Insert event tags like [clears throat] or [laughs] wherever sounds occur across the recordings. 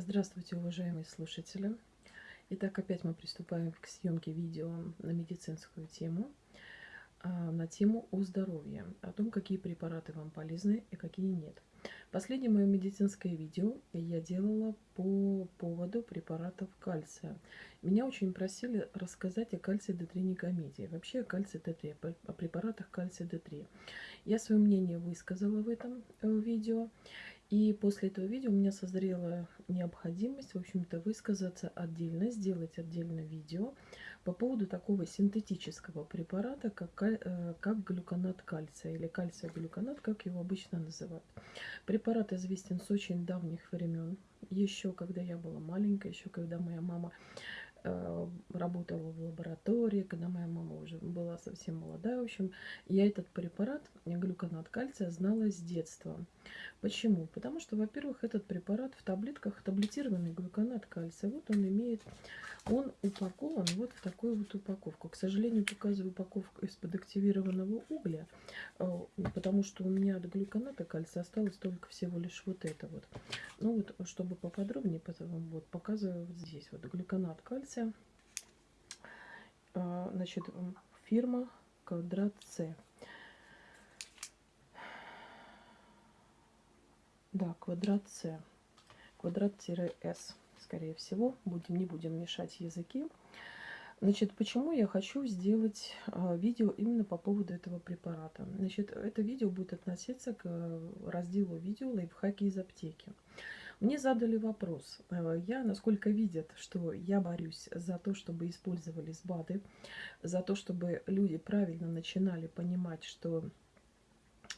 Здравствуйте, уважаемые слушатели! Итак, опять мы приступаем к съемке видео на медицинскую тему, а, на тему о здоровье, о том, какие препараты вам полезны и какие нет. Последнее мое медицинское видео я делала по поводу препаратов кальция. Меня очень просили рассказать о кальции D3 никомедии, вообще о кальции D3, о препаратах кальция D3. Я свое мнение высказала в этом э, видео. И после этого видео у меня созрела необходимость, в общем-то, высказаться отдельно, сделать отдельное видео по поводу такого синтетического препарата, как, э, как глюконат кальция или кальция-глюконат, как его обычно называют. Препарат известен с очень давних времен, еще когда я была маленькая, еще когда моя мама Э, работала в лаборатории, когда моя мама уже была совсем молодая. В общем, я этот препарат, глюконат кальция, знала с детства. Почему? Потому что, во-первых, этот препарат в таблетках, таблетированный глюконат кальция, вот он имеет, он упакован вот в такую вот упаковку. К сожалению, показываю упаковку из-под активированного угля, э, потому что у меня от глюконата кальция осталось только всего лишь вот это вот. Ну вот, чтобы поподробнее, вот показываю вот здесь вот глюконат кальция. А, значит, фирма Квадрат С. Да, квадрат С. Квадрат-С, скорее всего. Будем, не будем мешать языки. Значит, почему я хочу сделать э, видео именно по поводу этого препарата? Значит, это видео будет относиться к разделу видео лайфхаки из аптеки. Мне задали вопрос. Э, я, насколько видят, что я борюсь за то, чтобы использовались БАДы, за то, чтобы люди правильно начинали понимать, что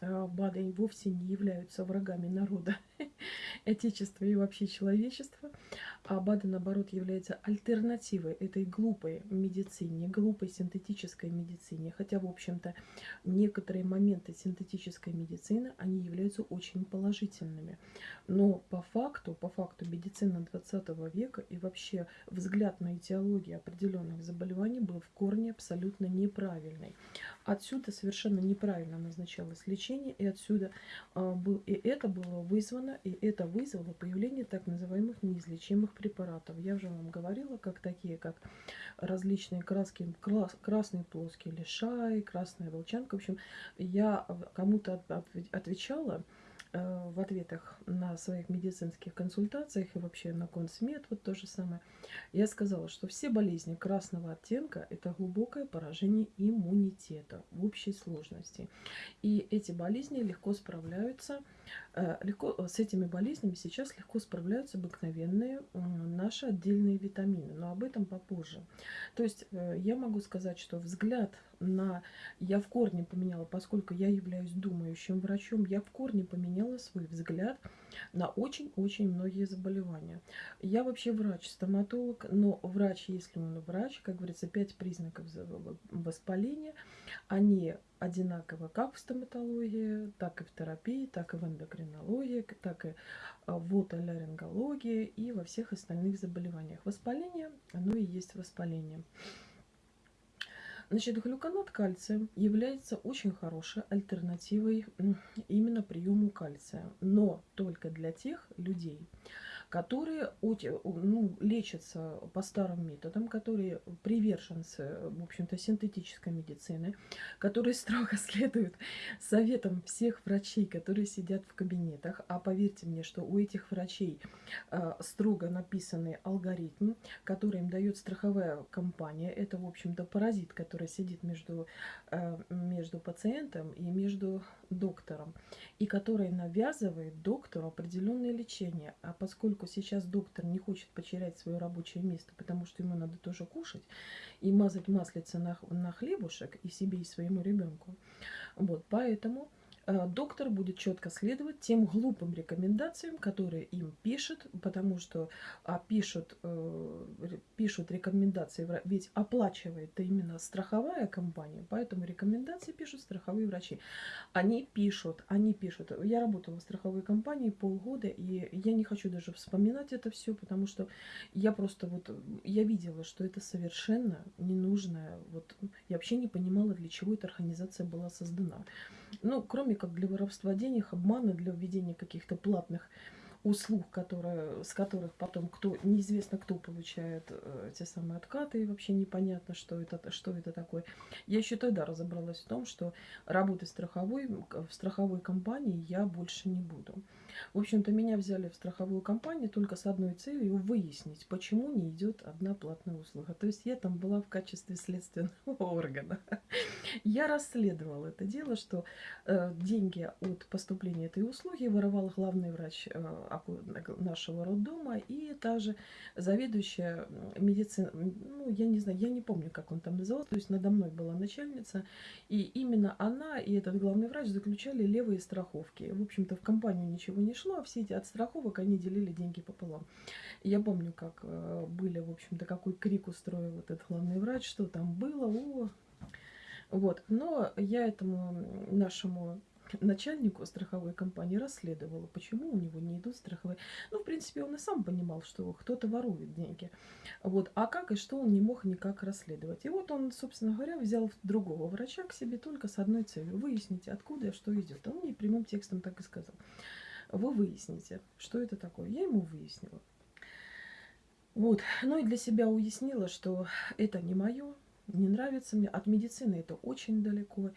э, БАДы вовсе не являются врагами народа, [laughs] отечества и вообще человечества. А БАДы, наоборот, являются альтернативой этой глупой медицине, глупой синтетической медицине. Хотя, в общем-то, некоторые моменты синтетической медицины, они являются очень положительными. Но по факту, по факту медицина 20 века и вообще взгляд на этиологию определенных заболеваний был в корне абсолютно неправильный. Отсюда совершенно неправильно назначалось лечение, и отсюда э, был, и это было вызвано, и это вызвало появление так называемых неизлечимых препаратов. Я уже вам говорила, как такие, как различные краски, крас, красный плоский лишай, красная волчанка. В общем, я кому-то отвечала, Э, в ответах на своих медицинских консультациях и вообще на консмед, вот то же самое, я сказала, что все болезни красного оттенка – это глубокое поражение иммунитета в общей сложности. И эти болезни легко справляются, легко, с этими болезнями сейчас легко справляются обыкновенные наши отдельные витамины, но об этом попозже. То есть э, я могу сказать, что взгляд на... Я в корне поменяла, поскольку я являюсь думающим врачом, я в корне поменяла свой взгляд на очень-очень многие заболевания. Я вообще врач-стоматолог, но врач, если он врач, как говорится, пять признаков воспаления, они одинаково как в стоматологии, так и в терапии, так и в эндокринологии, так и а, в отоларингологии и во всех остальных заболеваниях. Воспаление, оно и есть воспаление. Значит, глюконат кальция является очень хорошей альтернативой именно приему кальция, но только для тех людей, ну, лечатся по старым методам, которые приверженцы, в общем-то, синтетической медицины, которые строго [laughs] следуют советам всех врачей, которые сидят в кабинетах. А поверьте мне, что у этих врачей э, строго написанный алгоритм, который им дает страховая компания. Это, в общем-то, паразит, который сидит между, э, между пациентом и между доктором, и который навязывает доктору определенное лечение. А поскольку сейчас доктор не хочет потерять свое рабочее место, потому что ему надо тоже кушать и мазать маслица на, на хлебушек и себе, и своему ребенку, вот, поэтому доктор будет четко следовать тем глупым рекомендациям, которые им пишут, потому что а, пишут, э, пишут рекомендации, ведь оплачивает это именно страховая компания, поэтому рекомендации пишут страховые врачи. Они пишут, они пишут. Я работала в страховой компании полгода, и я не хочу даже вспоминать это все, потому что я просто вот, я видела, что это совершенно ненужное, вот, я вообще не понимала, для чего эта организация была создана. Ну, кроме как для воровства денег, обмана, для введения каких-то платных услуг, которые, с которых потом кто неизвестно кто получает э, те самые откаты, и вообще непонятно, что это, что это такое. Я еще тогда разобралась в том, что работать страховой, в страховой компании я больше не буду. В общем-то, меня взяли в страховую компанию только с одной целью выяснить, почему не идет одна платная услуга. То есть я там была в качестве следственного [laughs] органа. Я расследовала это дело, что э, деньги от поступления этой услуги воровал главный врач э, нашего роддома и также заведующая медицина, ну, я не знаю, я не помню, как он там назывался, то есть надо мной была начальница, и именно она и этот главный врач заключали левые страховки. В общем-то, в компанию ничего не шло, а все эти от страховок, они делили деньги пополам. Я помню, как э, были, в общем-то, какой крик устроил этот главный врач, что там было, о, вот. Но я этому нашему начальнику страховой компании расследовала, почему у него не идут страховые. Ну, в принципе, он и сам понимал, что кто-то ворует деньги. Вот. А как и что он не мог никак расследовать. И вот он, собственно говоря, взял другого врача к себе только с одной целью. Выяснить, откуда и что идет. Он мне прямым текстом так и сказал. Вы выясните, что это такое. Я ему выяснила. Вот. Ну и для себя уяснила, что это не мое, не нравится мне. От медицины это очень далеко.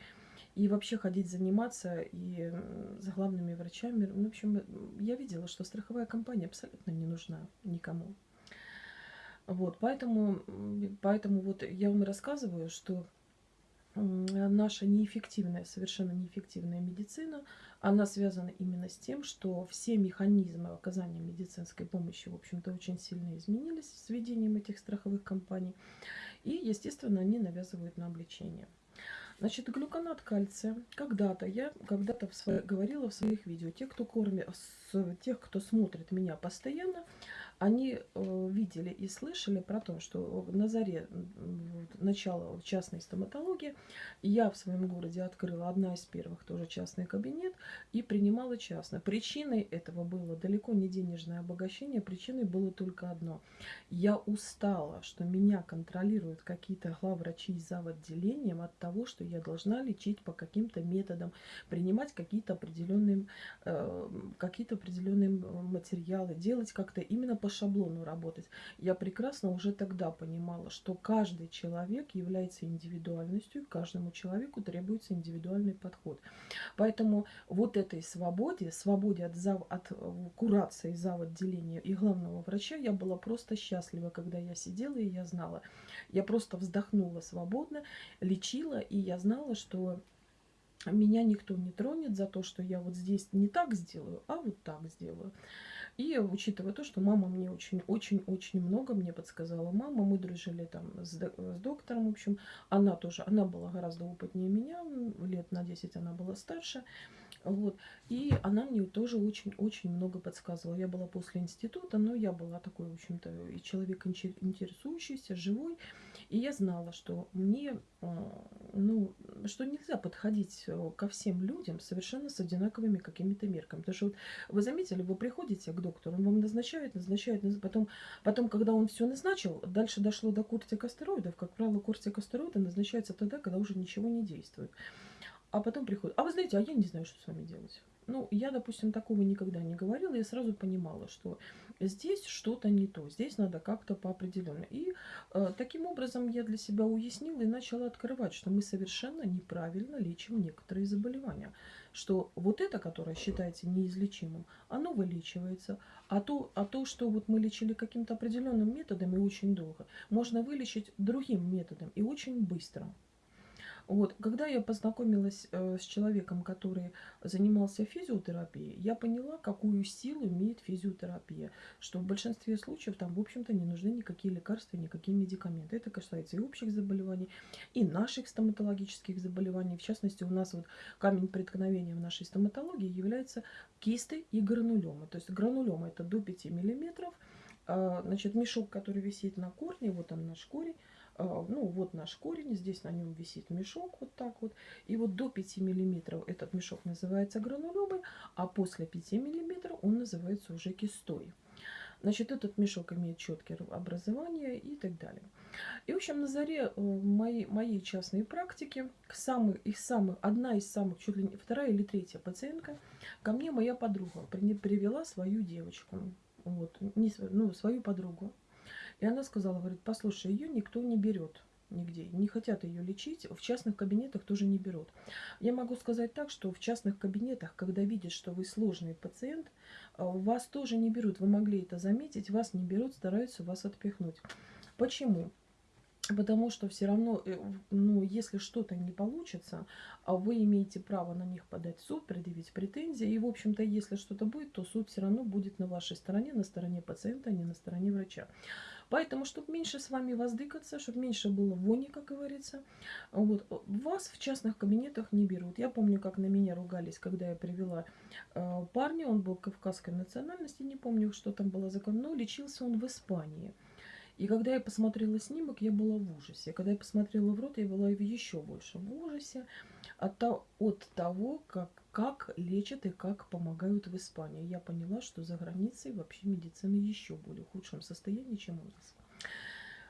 И вообще ходить заниматься и с главными врачами. Ну, в общем, я видела, что страховая компания абсолютно не нужна никому. Вот, поэтому, поэтому вот я вам рассказываю, что наша неэффективная, совершенно неэффективная медицина, она связана именно с тем, что все механизмы оказания медицинской помощи, в общем-то, очень сильно изменились с введением этих страховых компаний. И, естественно, они навязывают нам лечение. Значит, глюконат кальция. Когда-то я когда-то говорила в своих видео, те, кто кормит, тех, кто смотрит меня постоянно, они э, видели и слышали про то, что на заре начала частной стоматологии я в своем городе открыла одна из первых тоже частный кабинет и принимала частно. Причиной этого было далеко не денежное обогащение, причиной было только одно. Я устала, что меня контролируют какие-то главврачи за отделением от того, что я должна лечить по каким-то методам, принимать какие-то определенные, э, какие-то определенные материалы, делать как-то именно по шаблону работать. Я прекрасно уже тогда понимала, что каждый человек является индивидуальностью, каждому человеку требуется индивидуальный подход. Поэтому вот этой свободе, свободе от, зав, от э, курации, зав. отделения и главного врача, я была просто счастлива, когда я сидела и я знала. Я просто вздохнула свободно, лечила, и я знала, что меня никто не тронет за то, что я вот здесь не так сделаю, а вот так сделаю. И учитывая то, что мама мне очень-очень-очень много мне подсказала. Мама, мы дружили там с, с доктором, в общем, она тоже, она была гораздо опытнее меня, лет на 10 она была старше. Вот. И она мне тоже очень-очень много подсказывала. Я была после института, но я была такой, в общем-то, и человек интересующийся, живой. И я знала, что мне, а, ну, что нельзя подходить э, ко всем людям совершенно с одинаковыми какими-то мерками. Потому что вот вы заметили, вы приходите к доктору, он вам назначает, назначает, потом, потом когда он все назначил, дальше дошло до кортикостероидов. Как правило, кортикостероиды назначаются тогда, когда уже ничего не действует. А потом приходит, а вы знаете, а я не знаю, что с вами делать. Ну, я, допустим, такого никогда не говорила, я сразу понимала, что здесь что-то не то, здесь надо как-то по определенно. И э, таким образом я для себя уяснила и начала открывать, что мы совершенно неправильно лечим некоторые заболевания. Что вот это, которое считается неизлечимым, оно вылечивается, а то, а то что вот мы лечили каким-то определенным методом и очень долго, можно вылечить другим методом и очень быстро. Вот, когда я познакомилась э, с человеком, который занимался физиотерапией, я поняла, какую силу имеет физиотерапия. Что в большинстве случаев там, в общем-то, не нужны никакие лекарства, никакие медикаменты. Это касается и общих заболеваний, и наших стоматологических заболеваний. В частности, у нас вот камень преткновения в нашей стоматологии является кисты и гранулемы. То есть гранулемы это до 5 миллиметров. А, значит, мешок, который висит на корне, вот он наш корень, а, ну вот наш корень, здесь на нем висит мешок вот так вот. И вот до 5 миллиметров этот мешок называется гранулемой, а после 5 миллиметров он называется уже кистой. Значит, этот мешок имеет четкое образование и так далее. И, в общем, на заре э, моей, моей частной практики, самый, их самых, одна из самых, чуть ли не вторая или третья пациентка, ко мне моя подруга привела свою девочку, вот, не, ну, свою подругу. И она сказала, говорит, послушай, ее никто не берет нигде. Не хотят ее лечить, в частных кабинетах тоже не берут. Я могу сказать так, что в частных кабинетах, когда видят, что вы сложный пациент, а, вас тоже не берут. Вы могли это заметить, вас не берут, стараются вас отпихнуть. Почему? Потому что все равно, э, ну, если что-то не получится, а вы имеете право на них подать суд, предъявить претензии. И, в общем-то, если что-то будет, то суд все равно будет на вашей стороне, на стороне пациента, а не на стороне врача. Поэтому, чтобы меньше с вами воздыкаться, чтобы меньше было вони, как говорится, вот, вас в частных кабинетах не берут. Я помню, как на меня ругались, когда я привела э, парня, он был кавказской национальности, не помню, что там было закон, но лечился он в Испании. И когда я посмотрела снимок, я была в ужасе. Когда я посмотрела в рот, я была еще больше в ужасе от, от того, как, как лечат и как помогают в Испании. Я поняла, что за границей вообще медицина еще более худшем состоянии, чем у нас.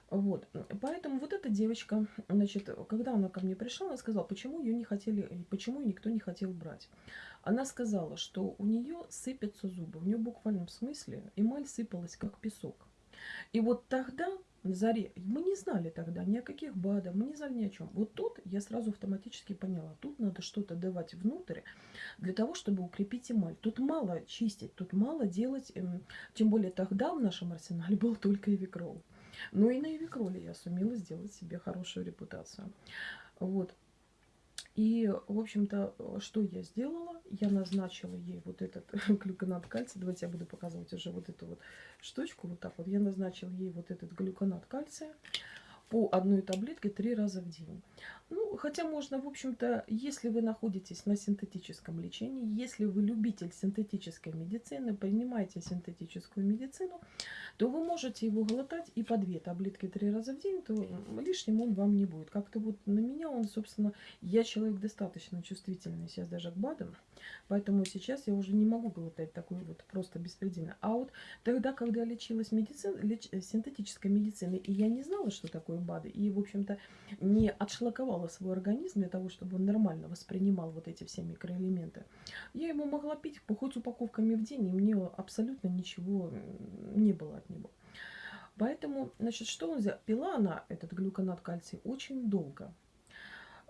Вот, поэтому вот эта девочка, значит, когда она ко мне пришла, она сказала, почему ее не хотели, почему ее никто не хотел брать. Она сказала, что у нее сыпятся зубы, у нее в буквальном смысле эмаль сыпалась как песок. И вот тогда на заре. Мы не знали тогда ни о каких БАДах, мы не знали ни о чем. Вот тут я сразу автоматически поняла, тут надо что-то давать внутрь для того, чтобы укрепить эмаль. Тут мало чистить, тут мало делать, эм, тем более тогда в нашем арсенале был только эвикрол. Но и на эвикроле я сумела сделать себе хорошую репутацию. Вот. И, в общем-то, что я сделала? Я назначила ей вот этот [laughs] глюконат кальция. Давайте я буду показывать уже вот эту вот штучку. Вот так вот. Я назначила ей вот этот глюконат кальция по одной таблетке три раза в день. Ну, хотя можно, в общем-то, если вы находитесь на синтетическом лечении, если вы любитель синтетической медицины, принимаете синтетическую медицину, то вы можете его глотать и по две таблетки три раза в день, то лишним он вам не будет. Как-то вот на меня он, собственно, я человек достаточно чувствительный сейчас даже к БАДам, поэтому сейчас я уже не могу глотать такой вот просто беспредельно. А вот тогда, когда лечилась медицина, леч, синтетической медициной, и я не знала, что такое БАДы, и, в общем-то, не отшлаковала свой организм для того, чтобы он нормально воспринимал вот эти все микроэлементы, я ему могла пить хоть упаковками в день, и мне абсолютно ничего не было от него. Поэтому, значит, что он взял? Пила она, этот глюконат кальций, очень долго.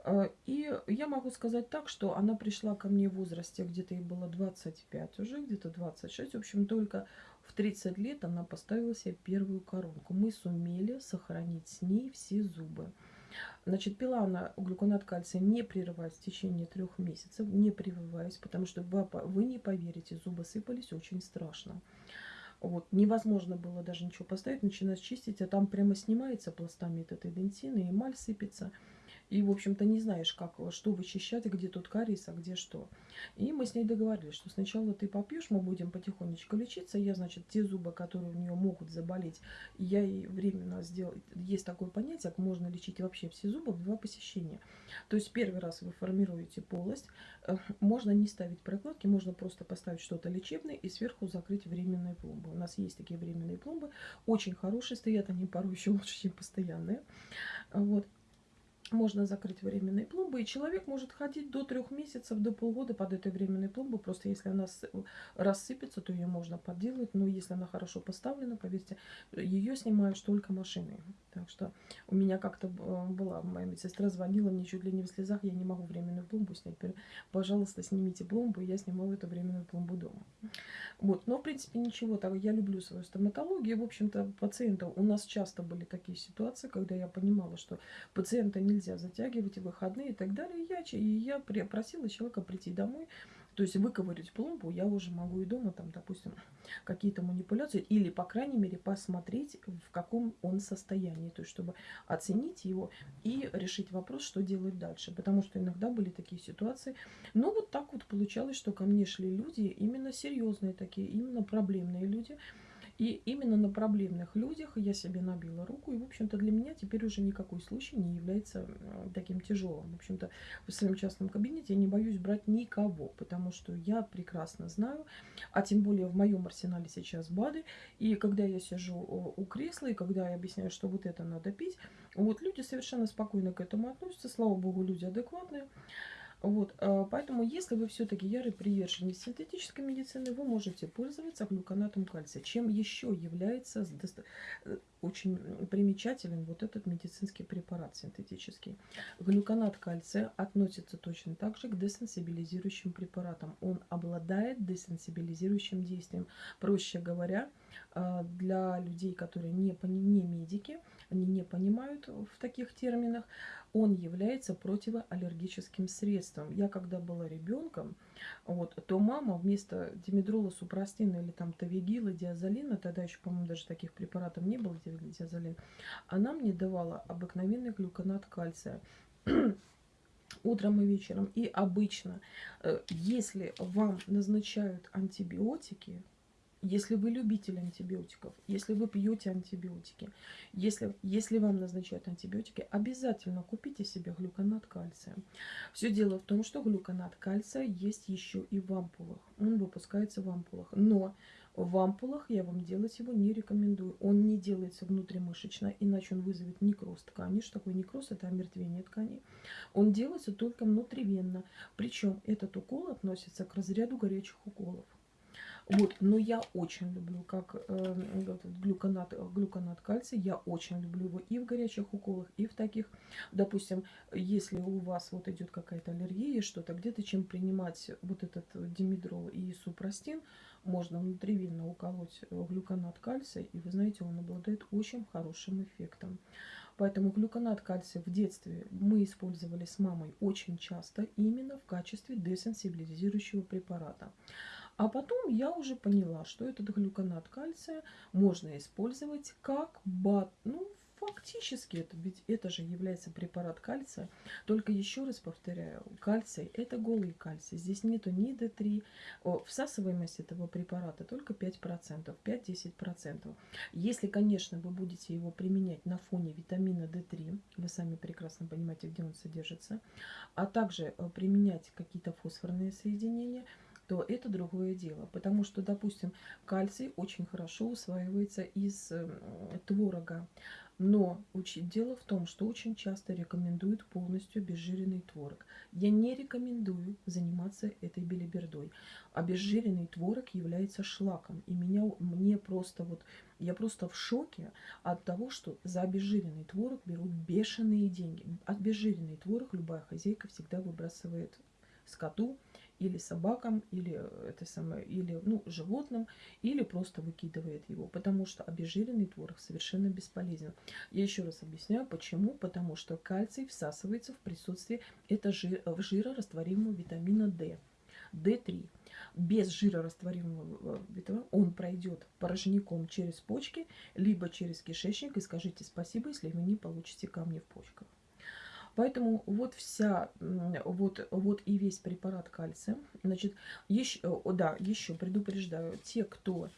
Э, и я могу сказать так, что она пришла ко мне в возрасте, где-то ей было 25 уже, где-то 26. В общем, только в 30 лет она поставила себе первую коронку. Мы сумели сохранить с ней все зубы. Значит, пила она глюконат кальция не прерываясь в течение трех месяцев, не прививаясь, потому что вы не поверите, зубы сыпались очень страшно. Вот, невозможно было даже ничего поставить, начинать чистить, а там прямо снимается пластами этот эдентин, и эмаль сыпется. И, в общем-то, не знаешь, как, что вычищать, где тут кариес, а где что. И мы с ней договорились, что сначала ты попьешь, мы будем потихонечку лечиться. Я, значит, те зубы, которые у нее могут заболеть, я ей временно сделал. Есть такое понятие, как можно лечить вообще все зубы в два посещения. То есть первый раз вы формируете полость, э, можно не ставить прокладки, можно просто поставить что-то лечебное и сверху закрыть временные пломбы. У нас есть такие временные пломбы, очень хорошие, стоят они порой еще лучше, чем постоянные. Вот можно закрыть временные пломбы, и человек может ходить до трех месяцев, до полгода под этой временной пломбой. Просто если она рассыпется, то ее можно подделать. Но если она хорошо поставлена, поверьте, ее снимают только машиной. Так что у меня как-то была, моя медсестра звонила мне чуть ли не в слезах, я не могу временную пломбу снять. Пожалуйста, снимите пломбу, я снимаю эту временную пломбу дома. Вот, но в принципе ничего, так я люблю свою стоматологию. В общем-то, пациентов, у нас часто были такие ситуации, когда я понимала, что пациента нельзя затягивать, выходные и так далее. Я, и я просила человека прийти домой, то есть выковырить пломбу я уже могу и дома, там, допустим, какие-то манипуляции, или, по крайней мере, посмотреть, в каком он состоянии, то есть чтобы оценить его и решить вопрос, что делать дальше. Потому что иногда были такие ситуации. Но вот так вот получалось, что ко мне шли люди, именно серьезные такие, именно проблемные люди, И именно на проблемных людях я себе набила руку. И, в общем-то, для меня теперь уже никакой случай не является таким тяжелым. В общем-то, в своем частном кабинете я не боюсь брать никого, потому что я прекрасно знаю, а тем более в моем арсенале сейчас БАДы. И когда я сижу у кресла, и когда я объясняю, что вот это надо пить, вот люди совершенно спокойно к этому относятся. Слава богу, люди адекватные. Вот, а, поэтому, если вы все-таки ярый приверженец синтетической медицины, вы можете пользоваться глюконатом кальция. Чем еще является э, очень примечателен вот этот медицинский препарат синтетический. Глюконат кальция относится точно так же к десенсибилизирующим препаратам. Он обладает десенсибилизирующим действием. Проще говоря, а, для людей, которые не, не медики, они не понимают в таких терминах, он является противоаллергическим средством. Я когда была ребенком, вот, то мама вместо димедрола, супрастина или там тавигила, диазолина, тогда еще, по-моему, даже таких препаратов не было, диазолин, она мне давала обыкновенный глюконат кальция [clears throat] утром и вечером. И обычно, э, если вам назначают антибиотики, если вы любитель антибиотиков, если вы пьете антибиотики, если, если вам назначают антибиотики, обязательно купите себе глюконат кальция. Все дело в том, что глюконат кальция есть еще и в ампулах. Он выпускается в ампулах. Но в ампулах я вам делать его не рекомендую. Он не делается внутримышечно, иначе он вызовет некроз ткани. Что такое некроз? Это омертвение тканей. Он делается только внутривенно. Причем этот укол относится к разряду горячих уколов. Вот, но я очень люблю, как э, глюконат, глюконат кальция, я очень люблю его и в горячих уколах, и в таких, допустим, если у вас вот идет какая-то аллергия, что-то где-то, чем принимать вот этот димедрол и супрастин, можно внутривенно уколоть глюконат кальция, и вы знаете, он обладает очень хорошим эффектом. Поэтому глюконат кальция в детстве мы использовали с мамой очень часто именно в качестве десенсибилизирующего препарата. А потом я уже поняла, что этот глюконат кальция можно использовать как бат. Ну, фактически это, ведь это же является препарат кальция. Только еще раз повторяю, кальций это голый кальций. Здесь нету ни D3. Всасываемость этого препарата только 5%, 5-10%. Если, конечно, вы будете его применять на фоне витамина D3, вы сами прекрасно понимаете, где он содержится, а также э, применять какие-то фосфорные соединения – то это другое дело. Потому что, допустим, кальций очень хорошо усваивается из э, творога. Но дело в том, что очень часто рекомендуют полностью обезжиренный творог. Я не рекомендую заниматься этой белибердой. Обезжиренный творог является шлаком. И меня, мне просто вот, я просто в шоке от того, что за обезжиренный творог берут бешеные деньги. Обезжиренный творог любая хозяйка всегда выбрасывает скоту, или собакам, или, э, это самое, или ну, животным, или просто выкидывает его, потому что обезжиренный творог совершенно бесполезен. Я еще раз объясняю, почему. Потому что кальций всасывается в присутствии это жир, жирорастворимого витамина D. D3. Без жирорастворимого витамина он пройдет порожняком через почки, либо через кишечник. И скажите спасибо, если вы не получите камни в почках. Поэтому вот вся, вот, вот и весь препарат кальция. Значит, еще, да, еще предупреждаю, те, кто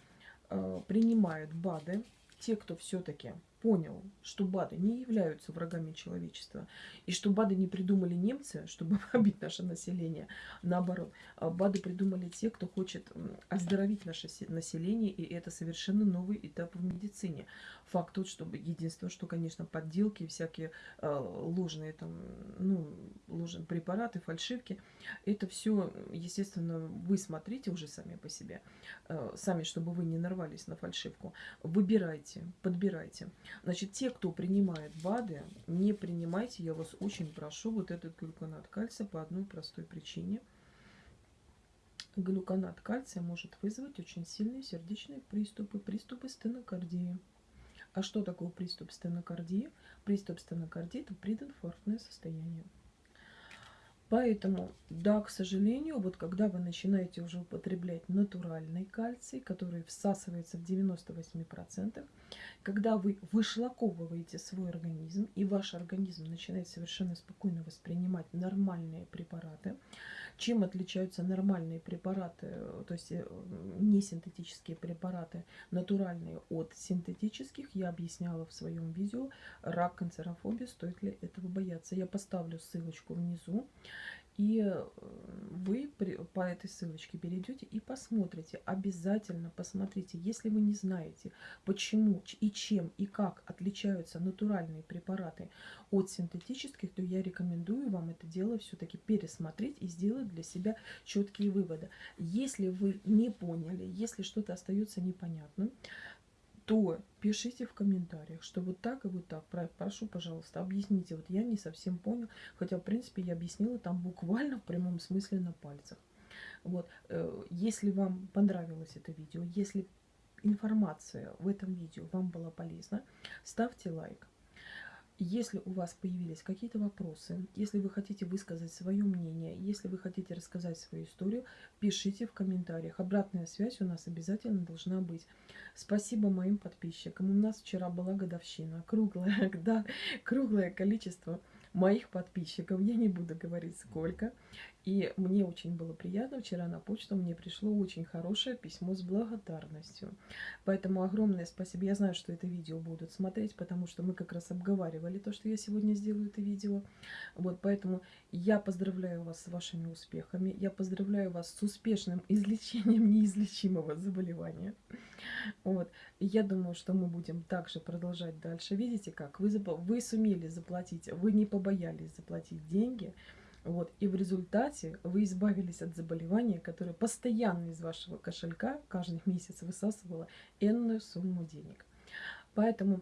э, принимает БАДы, те, кто все-таки понял, что БАДы не являются врагами человечества, и что БАДы не придумали немцы, чтобы [laughs] побить наше население. Наоборот, а БАДы придумали те, кто хочет оздоровить наше население, и это совершенно новый этап в медицине. Факт тот, что единственное, что, конечно, подделки, всякие э, ложные там, ну, ложные препараты, фальшивки, это все, естественно, вы смотрите уже сами по себе, э, сами, чтобы вы не нарвались на фальшивку. Выбирайте, подбирайте. Значит, те, кто принимает БАДы, не принимайте, я вас очень прошу, вот этот глюконат кальция по одной простой причине. Глюконат кальция может вызвать очень сильные сердечные приступы, приступы стенокардии. А что такое приступ стенокардии? Приступ стенокардии – это прединфарктное состояние. Поэтому, да, к сожалению, вот когда вы начинаете уже употреблять натуральный кальций, который всасывается в 98%, когда вы вышлаковываете свой организм, и ваш организм начинает совершенно спокойно воспринимать нормальные препараты, чем отличаются нормальные препараты, то есть э, не синтетические препараты, натуральные от синтетических, я объясняла в своем видео «Рак, канцерофобия, стоит ли этого бояться?». Я поставлю ссылочку внизу. И э, вы по этой ссылочке перейдете и посмотрите, обязательно посмотрите, если вы не знаете, почему и чем и как отличаются натуральные препараты от синтетических, то я рекомендую вам это дело все-таки пересмотреть и сделать для себя четкие выводы. Если вы не поняли, если что-то остается непонятным, то пишите в комментариях, что вот так и вот так. Прошу, пожалуйста, объясните. Вот я не совсем понял, хотя, в принципе, я объяснила там буквально в прямом смысле на пальцах. Вот, э, если вам понравилось это видео, если информация в этом видео вам была полезна, ставьте лайк. Если у вас появились какие-то вопросы, если вы хотите высказать свое мнение, если вы хотите рассказать свою историю, пишите в комментариях. Обратная связь у нас обязательно должна быть. Спасибо моим подписчикам. У нас вчера была годовщина, круглое, [laughs] да, круглое количество моих подписчиков. Я не буду говорить сколько. И мне очень было приятно. Вчера на почту мне пришло очень хорошее письмо с благодарностью. Поэтому огромное спасибо. Я знаю, что это видео будут смотреть, потому что мы как раз обговаривали то, что я сегодня сделаю это видео. Вот, поэтому я поздравляю вас с вашими успехами. Я поздравляю вас с успешным [laughs] излечением неизлечимого заболевания. Вот. Я думаю, что мы будем также продолжать дальше. Видите как? Вы, вы сумели заплатить, вы не побоялись заплатить деньги. Вот. И в результате вы избавились от заболевания, которое постоянно из вашего кошелька каждый [laughs] месяц высасывало энную сумму денег. Поэтому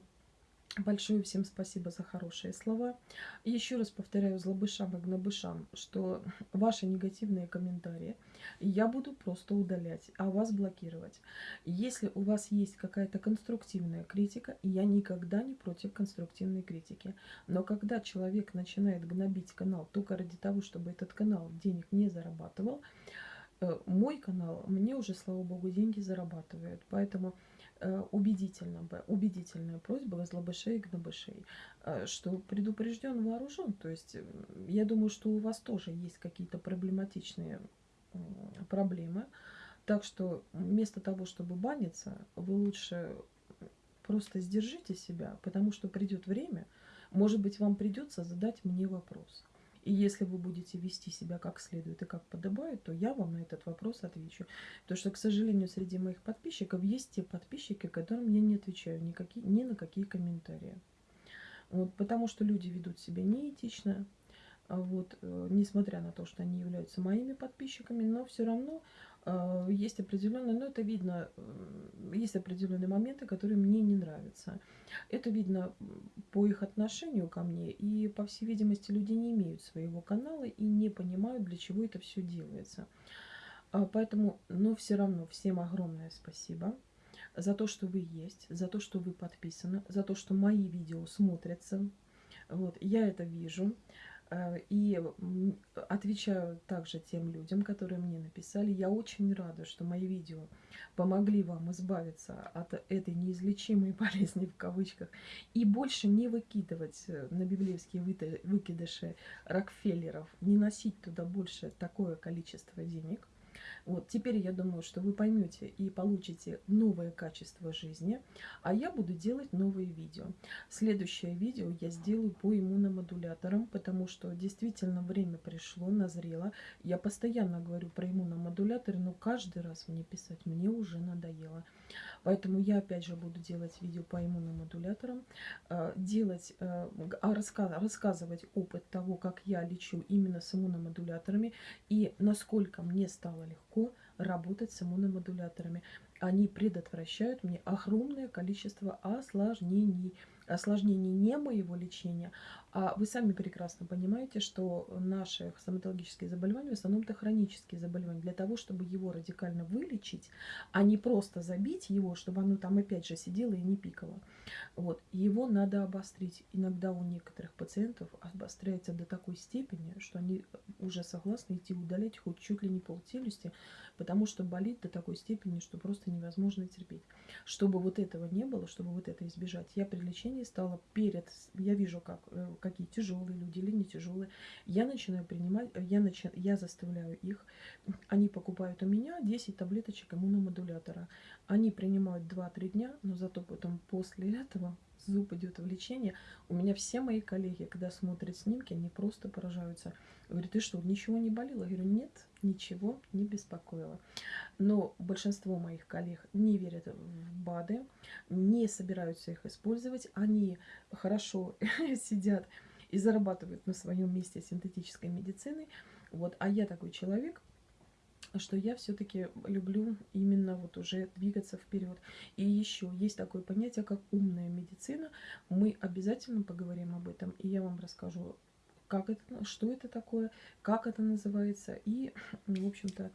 Большое всем спасибо за хорошие слова. Еще раз повторяю злобышам и гнобышам, что ваши негативные комментарии я буду просто удалять, а вас блокировать. Если у вас есть какая-то конструктивная критика, я никогда не против конструктивной критики. Но когда человек начинает гнобить канал только ради того, чтобы этот канал денег не зарабатывал, э, мой канал мне уже, слава богу, деньги зарабатывает. Поэтому Э, убедительно, убедительная просьба возлобышей и гнобышей, э, что предупрежден вооружен. То есть я думаю, что у вас тоже есть какие-то проблематичные проблемы. Так что вместо того, чтобы баниться, вы лучше просто сдержите себя, потому что придет время, может быть, вам придется задать мне вопрос. И если вы будете вести себя как следует и как подобает, то я вам на этот вопрос отвечу. Потому что, к сожалению, среди моих подписчиков есть те подписчики, которым я не отвечаю никакие, ни на какие комментарии. Вот, потому что люди ведут себя неэтично, а вот, э, несмотря на то, что они являются моими подписчиками, но все равно есть определенные, но это видно, э, есть определенные моменты, которые мне не нравятся. Это видно по их отношению ко мне, и, по всей видимости, люди не имеют своего канала и не понимают, для чего это все делается. А, поэтому, но все равно всем огромное спасибо за то, что вы есть, за то, что вы подписаны, за то, что мои видео смотрятся. Вот, я это вижу. Э, и отвечаю также тем людям, которые мне написали. Я очень рада, что мои видео помогли вам избавиться от этой неизлечимой [laughs] болезни в кавычках и больше не выкидывать э, на библейские выкидыши Рокфеллеров, не носить туда больше такое количество денег. Вот, теперь я думаю, что вы поймете и получите новое качество жизни, а я буду делать новые видео. Следующее видео я сделаю по иммуномодуляторам, потому что действительно время пришло, назрело. Я постоянно говорю про иммуномодуляторы, но каждый раз мне писать мне уже надоело. Поэтому я опять же буду делать видео по иммуномодуляторам, э, делать, э, а рассказывать опыт того, как я лечу именно с иммуномодуляторами и насколько мне стало легко работать с иммуномодуляторами. Они предотвращают мне огромное количество осложнений. осложнений не моего лечения, а вы сами прекрасно понимаете, что наши стоматологические заболевания в основном-то хронические заболевания. Для того, чтобы его радикально вылечить, а не просто забить его, чтобы оно там опять же сидело и не пикало. Вот. Его надо обострить. Иногда у некоторых пациентов обостряется до такой степени, что они уже согласны идти удалять хоть чуть ли не полтелюсти, потому что болит до такой степени, что просто невозможно терпеть. Чтобы вот этого не было, чтобы вот это избежать, я при лечении стала перед, я вижу, как, э, какие тяжелые люди или не тяжелые, я начинаю принимать, я, начи, я заставляю их, они покупают у меня 10 таблеточек иммуномодулятора. Они принимают 2-3 дня, но зато потом после этого зуб идет в лечение. У меня все мои коллеги, когда смотрят снимки, они просто поражаются. Говорят, ты что, ничего не болело? Я говорю, нет, ничего не беспокоило. Но большинство моих коллег не верят в БАДы, не собираются их использовать. Они хорошо [laughs] сидят и зарабатывают на своем месте синтетической медицины. Вот. А я такой человек, что я все-таки люблю именно вот уже двигаться вперед. И еще есть такое понятие, как умная медицина. Мы обязательно поговорим об этом, и я вам расскажу как это, что это такое, как это называется и, [clears throat] в общем-то,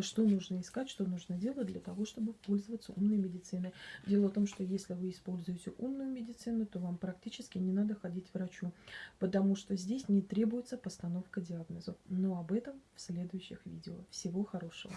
что нужно искать, что нужно делать для того, чтобы пользоваться умной медициной. Дело в том, что если вы используете умную медицину, то вам практически не надо ходить к врачу, потому что здесь не требуется постановка диагноза. Но об этом в следующих видео. Всего хорошего!